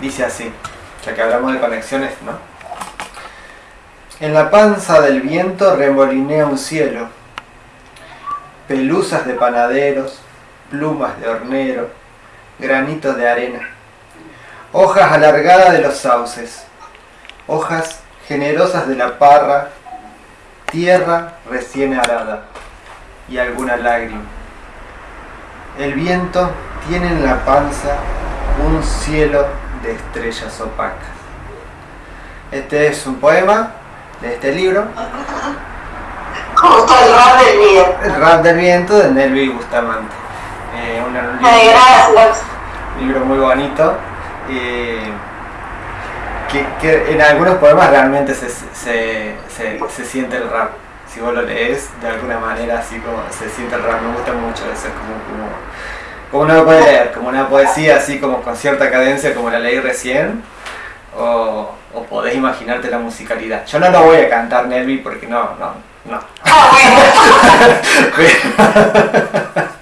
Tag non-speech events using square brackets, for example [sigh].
Dice así, ya que hablamos de conexiones, ¿no? En la panza del viento remolinea un cielo, pelusas de panaderos, plumas de hornero, granitos de arena, hojas alargadas de los sauces, hojas generosas de la parra, tierra recién arada y alguna lágrima. El viento tiene en la panza un cielo de estrellas opacas. Este es un poema de este libro. ¿Cómo está el rap del viento? El rap del viento de Nelvi Bustamante. Eh, un, libro, Ay, gracias. libro muy bonito. eh, que, que en algunos poemas realmente se, se, se, se siente el rap. Si vos lo lees, de alguna manera así como se siente el rap. Me gusta mucho eso, es como, como, como uno lo puede leer, como una poesía así como con cierta cadencia como la leí recién. O, o podés imaginarte la musicalidad. Yo no lo voy a cantar, Nelvi, porque no, no, no. Ah. [laughs] [laughs]